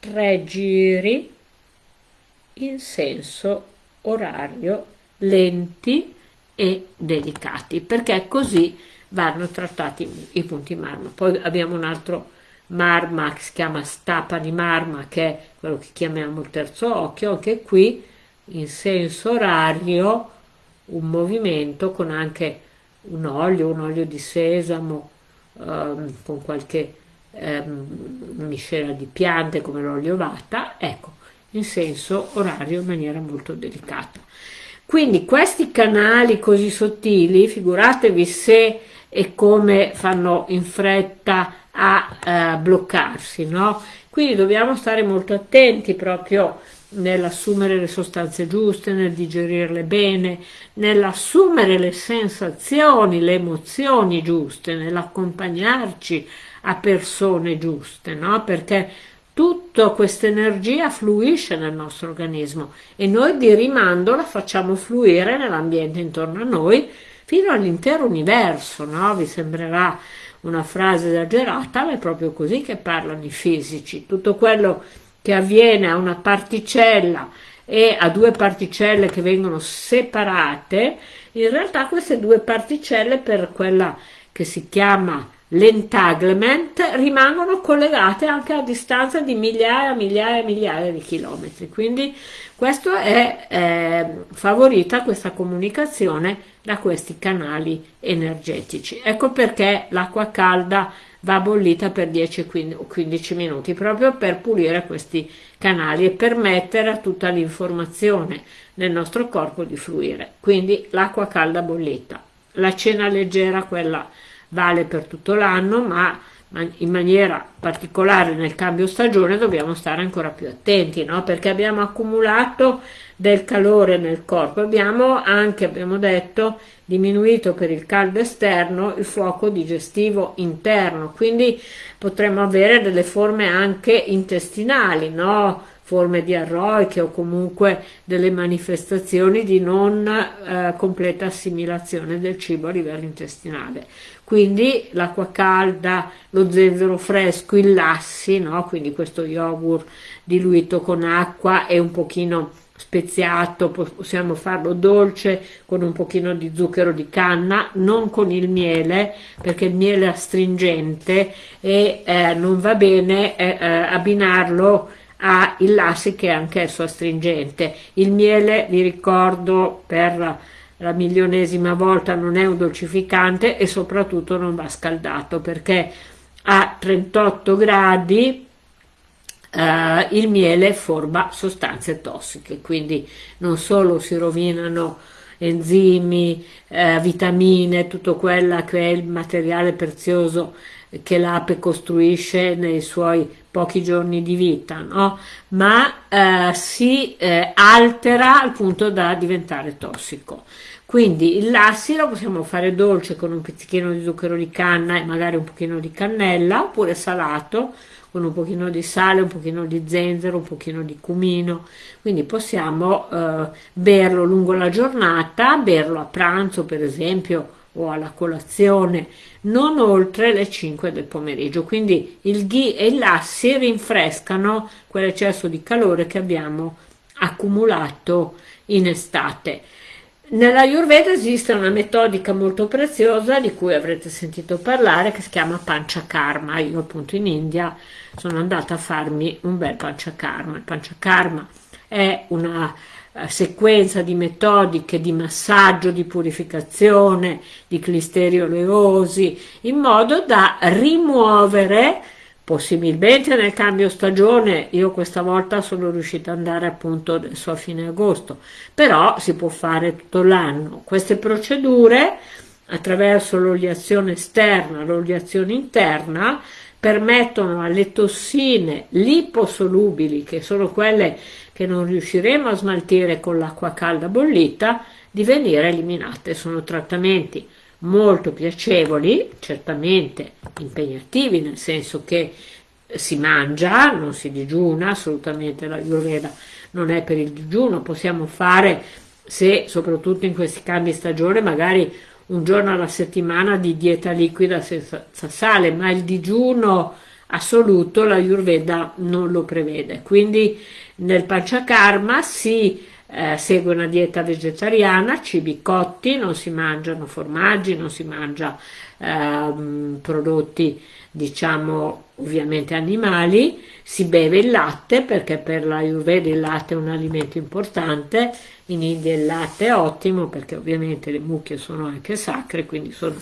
tre giri in senso orario, lenti e delicati, perché così vanno trattati i punti marma. Poi abbiamo un altro marma che si chiama stapa di marma, che è quello che chiamiamo il terzo occhio, anche qui in senso orario un movimento con anche un olio, un olio di sesamo, ehm, con qualche ehm, miscela di piante come l'olio vata, ecco, in senso orario in maniera molto delicata. Quindi questi canali così sottili, figuratevi se e come fanno in fretta a eh, bloccarsi, no? Quindi dobbiamo stare molto attenti proprio nell'assumere le sostanze giuste, nel digerirle bene, nell'assumere le sensazioni, le emozioni giuste, nell'accompagnarci a persone giuste, no? Perché tutta questa energia fluisce nel nostro organismo e noi di rimando la facciamo fluire nell'ambiente intorno a noi fino all'intero universo, no? Vi sembrerà una frase esagerata, ma è proprio così che parlano i fisici. Tutto quello che avviene a una particella e a due particelle che vengono separate, in realtà queste due particelle per quella che si chiama l'entanglement rimangono collegate anche a distanza di migliaia migliaia e migliaia di chilometri. Quindi questo è eh, favorita questa comunicazione da questi canali energetici. Ecco perché l'acqua calda va bollita per 10-15 minuti proprio per pulire questi canali e permettere a tutta l'informazione nel nostro corpo di fluire. Quindi l'acqua calda bollita. La cena leggera, quella vale per tutto l'anno, ma in maniera particolare nel cambio stagione dobbiamo stare ancora più attenti, no? perché abbiamo accumulato del calore nel corpo, abbiamo anche, abbiamo detto, diminuito per il caldo esterno il fuoco digestivo interno, quindi potremmo avere delle forme anche intestinali, no? forme diarroiche o comunque delle manifestazioni di non eh, completa assimilazione del cibo a livello intestinale. Quindi l'acqua calda, lo zenzero fresco, i lassi, no? quindi questo yogurt diluito con acqua e un pochino speziato, possiamo farlo dolce con un pochino di zucchero di canna, non con il miele perché il miele è astringente e eh, non va bene eh, eh abbinarlo ha il lassi che è anch'esso astringente. Il miele, vi ricordo per la milionesima volta, non è un dolcificante e soprattutto non va scaldato perché a 38 gradi eh, il miele forma sostanze tossiche, quindi non solo si rovinano enzimi, eh, vitamine, tutto quello che è il materiale prezioso che l'ape costruisce nei suoi pochi giorni di vita, no? ma eh, si eh, altera al punto da diventare tossico. Quindi il lassi lo possiamo fare dolce con un pizzichino di zucchero di canna e magari un pochino di cannella, oppure salato con un pochino di sale, un pochino di zenzero, un pochino di cumino. Quindi possiamo eh, berlo lungo la giornata, berlo a pranzo per esempio o alla colazione non oltre le 5 del pomeriggio quindi il ghi e il lassi rinfrescano quell'eccesso di calore che abbiamo accumulato in estate nella Ayurveda esiste una metodica molto preziosa di cui avrete sentito parlare che si chiama Panchakarma. Io appunto in India sono andata a farmi un bel Panchakarma. Il Panchakarma è una eh, sequenza di metodiche di massaggio, di purificazione, di clisteri oleosi, in modo da rimuovere, possibilmente nel cambio stagione, io questa volta sono riuscita ad andare appunto adesso a fine agosto, però si può fare tutto l'anno. Queste procedure, attraverso l'oliazione esterna, l'oliazione interna, permettono alle tossine liposolubili, che sono quelle che non riusciremo a smaltire con l'acqua calda bollita, di venire eliminate. Sono trattamenti molto piacevoli, certamente impegnativi, nel senso che si mangia, non si digiuna, assolutamente la Ayurveda non è per il digiuno, possiamo fare, se soprattutto in questi cambi stagione, magari un giorno alla settimana di dieta liquida senza sale, ma il digiuno assoluto la Ayurveda non lo prevede. Quindi nel Panchakarma si eh, segue una dieta vegetariana, cibi cotti, non si mangiano formaggi, non si mangia eh, prodotti diciamo ovviamente animali, si beve il latte perché per la Ayurveda il latte è un alimento importante, in India il latte è ottimo perché ovviamente le mucche sono anche sacre, quindi sono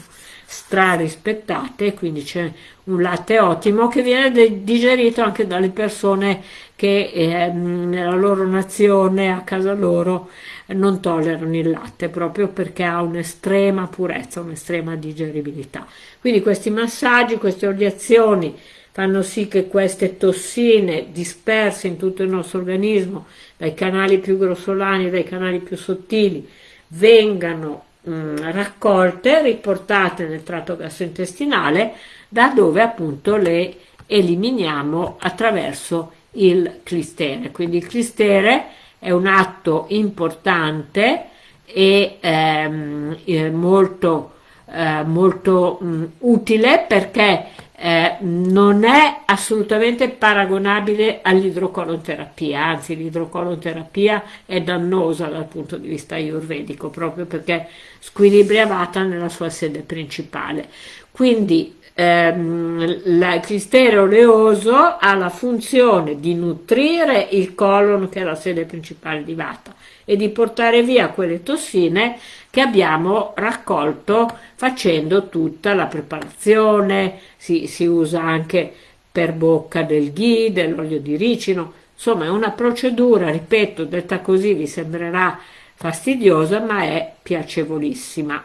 strarispettate, quindi c'è un latte ottimo che viene digerito anche dalle persone che eh, nella loro nazione, a casa loro, non tollerano il latte proprio perché ha un'estrema purezza, un'estrema digeribilità. Quindi questi massaggi, queste oleazioni fanno sì che queste tossine disperse in tutto il nostro organismo, dai canali più grossolani, dai canali più sottili, vengano mh, mm, raccolte, riportate nel tratto gastrointestinale, da dove appunto le eliminiamo attraverso il clistere. Quindi il clistere è un atto importante e ehm, molto, eh, molto mh, utile perché eh, non è assolutamente paragonabile all'idrocolonterapia, anzi l'idrocolonterapia è dannosa dal punto di vista ayurvedico proprio perché squilibria Vata nella sua sede principale. Quindi ehm, il clistere oleoso ha la funzione di nutrire il colon che è la sede principale di Vata e di portare via quelle tossine che abbiamo raccolto facendo tutta la preparazione, si, si usa anche per bocca del ghee, dell'olio di ricino, insomma è una procedura, ripeto, detta così vi sembrerà fastidiosa ma è piacevolissima.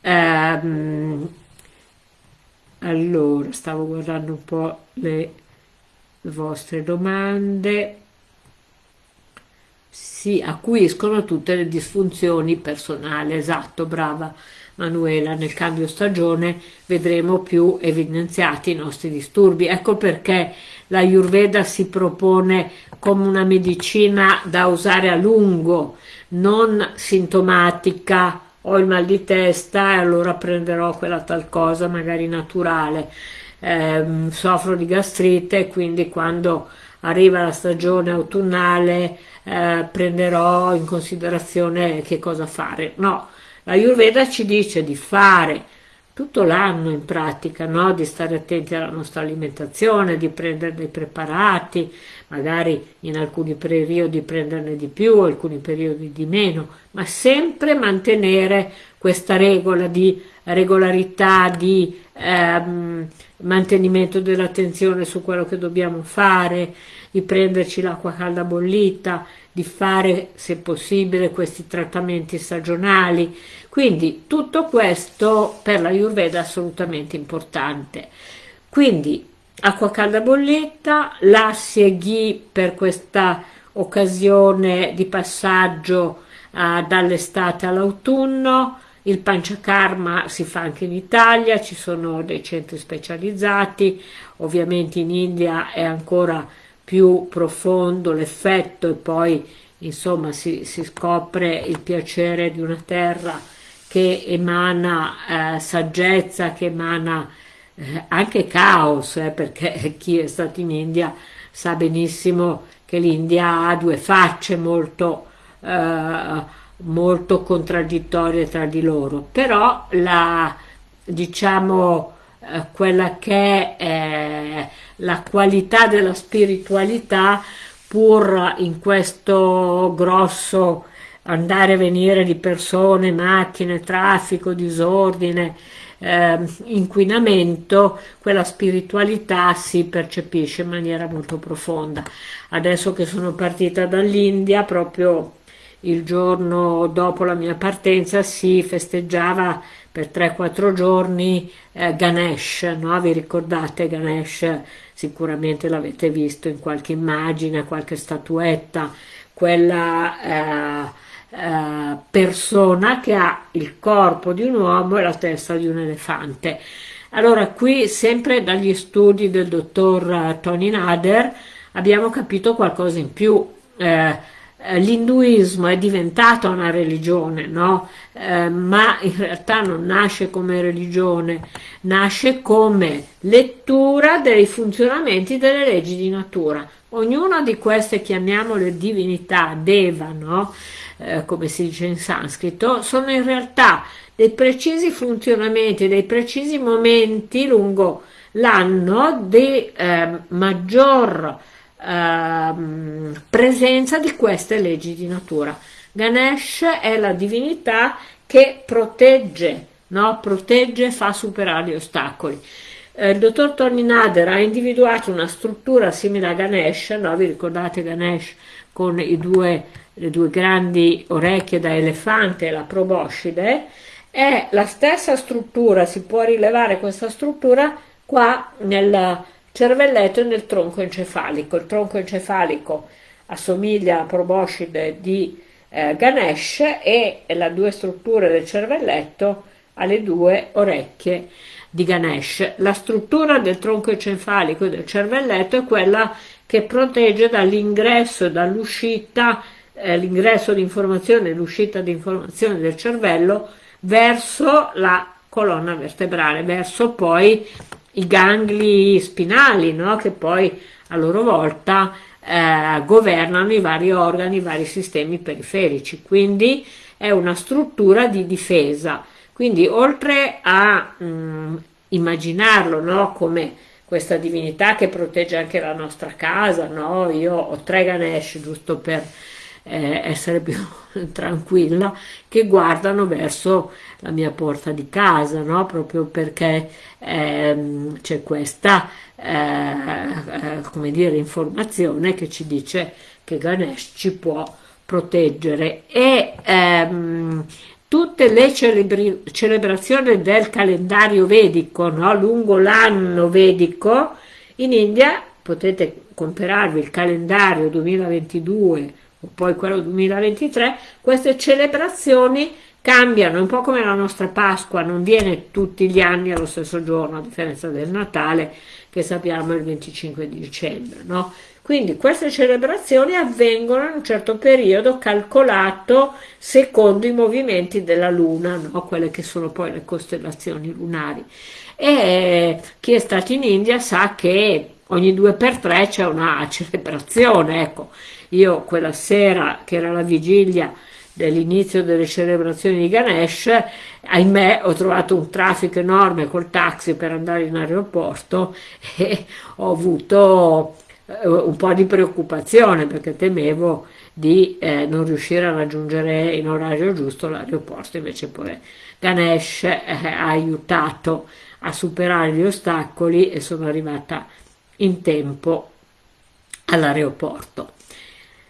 Ehm, allora stavo guardando un po' le vostre domande si acuiscono tutte le disfunzioni personali esatto brava Manuela. Nel cambio stagione vedremo più evidenziati i nostri disturbi. Ecco perché la Ayurveda si propone come una medicina da usare a lungo non sintomatica. Ho il mal di testa e allora prenderò quella tal cosa magari naturale. Eh, soffro di gastrite quindi quando arriva la stagione autunnale eh, prenderò in considerazione che cosa fare no, la Ayurveda ci dice di fare tutto l'anno in pratica, no? di stare attenti alla nostra alimentazione, di prendere dei preparati, magari in alcuni periodi prenderne di più, alcuni periodi di meno, ma sempre mantenere questa regola di regolarità, di ehm, mantenimento dell'attenzione su quello che dobbiamo fare, di prenderci l'acqua calda bollita, di fare se possibile questi trattamenti stagionali, quindi tutto questo per la Ayurveda è assolutamente importante. Quindi acqua calda bolletta, lassi e ghee per questa occasione di passaggio uh, dall'estate all'autunno, il panchakarma si fa anche in Italia, ci sono dei centri specializzati, ovviamente in India è ancora più profondo l'effetto e poi insomma si, si, scopre il piacere di una terra che emana eh, saggezza, che emana eh, anche caos, eh, perché chi è stato in India sa benissimo che l'India ha due facce molto, eh, molto contraddittorie tra di loro, però la, diciamo, eh, quella che è la qualità della spiritualità pur in questo grosso andare e venire di persone, macchine, traffico, disordine, eh, inquinamento, quella spiritualità si percepisce in maniera molto profonda. Adesso che sono partita dall'India, proprio il giorno dopo la mia partenza si festeggiava per 3-4 giorni eh, Ganesh, no? vi ricordate Ganesh? Sicuramente l'avete visto in qualche immagine, qualche statuetta, quella eh, eh, persona che ha il corpo di un uomo e la testa di un elefante. Allora qui sempre dagli studi del dottor Tony Nader abbiamo capito qualcosa in più. Eh, eh, l'induismo è diventata una religione, no? Eh, ma in realtà non nasce come religione, nasce come lettura dei funzionamenti delle leggi di natura. Ognuna di queste, chiamiamole divinità, deva, no? eh, come si dice in sanscrito, sono in realtà dei precisi funzionamenti, dei precisi momenti lungo l'anno di eh, maggior Ehm, presenza di queste leggi di natura. Ganesh è la divinità che protegge, no? protegge e fa superare gli ostacoli. Eh, il dottor Tony Nader ha individuato una struttura simile a Ganesh, no? vi ricordate Ganesh con due, le due grandi orecchie da elefante e la proboscide, è la stessa struttura, si può rilevare questa struttura qua nella cervelletto e nel tronco encefalico. Il tronco encefalico assomiglia alla proboscide di eh, Ganesh e le due strutture del cervelletto alle due orecchie di Ganesh. La struttura del tronco encefalico del cervelletto è quella che protegge dall'ingresso e dall'uscita, eh, l'ingresso di informazione e l'uscita di informazione del cervello verso la colonna vertebrale, verso poi i gangli spinali, no? che poi a loro volta eh, governano i vari organi, i vari sistemi periferici, quindi è una struttura di difesa. Quindi oltre a mh, mm, immaginarlo no? come questa divinità che protegge anche la nostra casa, no? io ho tre Ganesh giusto per eh, essere più tranquilla, che guardano verso la mia porta di casa, no? proprio perché ehm, c'è questa eh, eh, dire, informazione che ci dice che Ganesh ci può proteggere e ehm, tutte le celebrazioni del calendario vedico, no? lungo l'anno vedico, in India potete comprarvi il calendario 2022 o poi quello 2023, queste celebrazioni cambiano, un po' come la nostra Pasqua, non viene tutti gli anni allo stesso giorno, a differenza del Natale, che sappiamo è il 25 di dicembre, no? Quindi queste celebrazioni avvengono in un certo periodo calcolato secondo i movimenti della Luna, no? quelle che sono poi le costellazioni lunari. E chi è stato in India sa che ogni due per tre c'è una celebrazione, ecco. Io quella sera, che era la vigilia dell'inizio delle celebrazioni di Ganesh, ahimè ho trovato un traffico enorme col taxi per andare in aeroporto e ho avuto un po' di preoccupazione perché temevo di eh, non riuscire a raggiungere in orario giusto l'aeroporto, invece poi Ganesh eh, ha aiutato a superare gli ostacoli e sono arrivata in tempo all'aeroporto.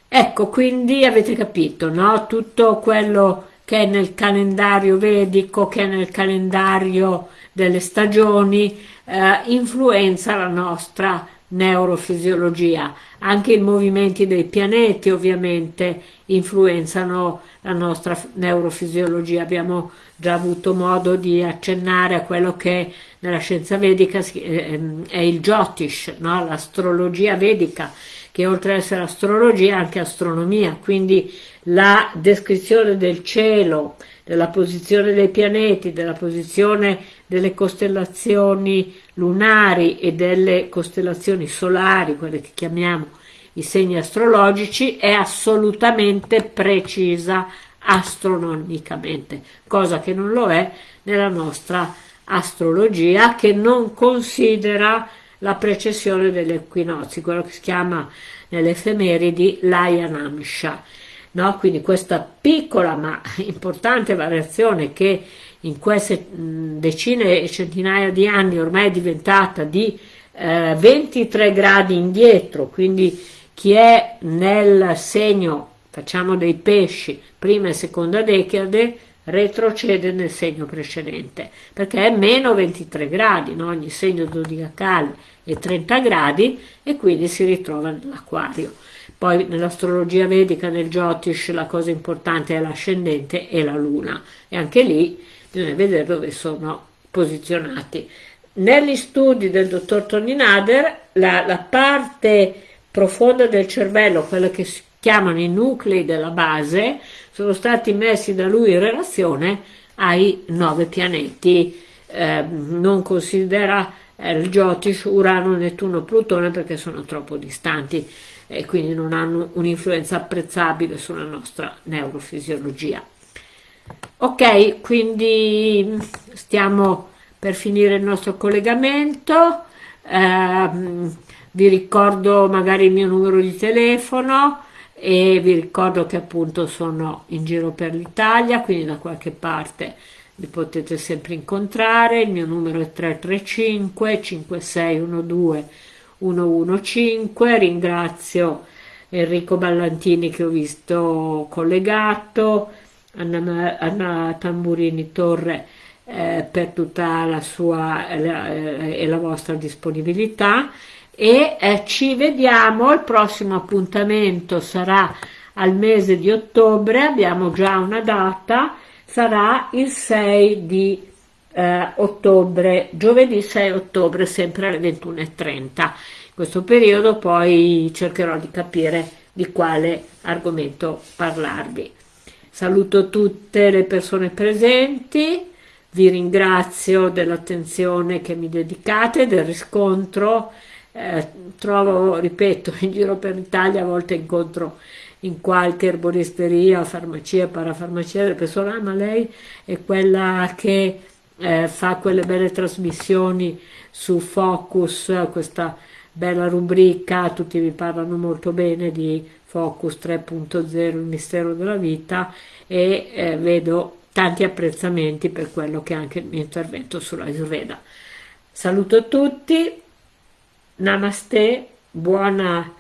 Ecco, quindi avete capito, no? Tutto quello che è nel calendario vedico, che è nel calendario delle stagioni, eh, influenza la nostra neurofisiologia. Anche i movimenti dei pianeti ovviamente influenzano la nostra neurofisiologia. Abbiamo già avuto modo di accennare a quello che nella scienza vedica ehm, è il Jyotish, no? l'astrologia vedica che oltre ad essere astrologia è anche astronomia, quindi la descrizione del cielo, della posizione dei pianeti, della posizione delle costellazioni lunari e delle costellazioni solari, quelle che chiamiamo i segni astrologici, è assolutamente precisa astronomicamente, cosa che non lo è nella nostra astrologia che non considera la precessione degli equinozi, quello che si chiama nelle effemeridi l'Ayanamsha. No? Quindi questa piccola ma importante variazione che in queste decine e centinaia di anni ormai è diventata di eh, 23 gradi indietro, quindi chi è nel segno, facciamo dei pesci, prima e seconda decade, retrocede nel segno precedente, perché è meno 23 gradi, no? ogni segno zodiacale è 30 gradi e quindi si ritrova nell'acquario. Poi nell'astrologia vedica, nel Jyotish, la cosa importante è l'ascendente e la luna, e anche lì bisogna vedere dove sono posizionati. Negli studi del dottor Tony Nader, la, la parte profonda del cervello, quella che si chiamano i nuclei della base, sono stati messi da lui in relazione ai nove pianeti. Eh, non considera eh, il Jyotish, Urano, Nettuno, Plutone perché sono troppo distanti e quindi non hanno un'influenza apprezzabile sulla nostra neurofisiologia. Ok, quindi stiamo per finire il nostro collegamento. Eh, vi ricordo magari il mio numero di telefono e vi ricordo che appunto sono in giro per l'Italia, quindi da qualche parte mi potete sempre incontrare, il mio numero è 335 5612 115, ringrazio Enrico Ballantini che ho visto collegato, Anna, Tamburini Torre eh, per tutta la sua eh, e la vostra disponibilità e eh, ci vediamo, il prossimo appuntamento sarà al mese di ottobre, abbiamo già una data, sarà il 6 di eh, ottobre, giovedì 6 ottobre, sempre alle 21.30. In questo periodo poi cercherò di capire di quale argomento parlarvi. Saluto tutte le persone presenti, vi ringrazio dell'attenzione che mi dedicate, del riscontro, eh, trovo, ripeto, in giro per l'Italia a volte incontro in qualche erboristeria, farmacia, parafarmacia, le persone, ah, ma lei è quella che eh, fa quelle belle trasmissioni su Focus, questa bella rubrica, tutti vi parlano molto bene di Focus 3.0, il mistero della vita e eh, vedo tanti apprezzamenti per quello che è anche il mio intervento sulla Ayurveda. Saluto tutti, Namaste, buona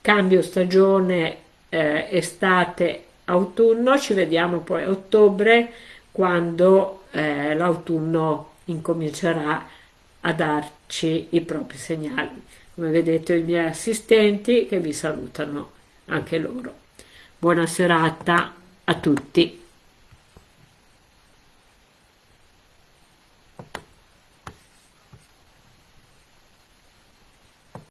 cambio stagione eh, estate autunno, ci vediamo poi a ottobre quando eh, l'autunno incomincerà a darci i propri segnali. Come vedete i miei assistenti che vi salutano anche loro. Buona serata a tutti.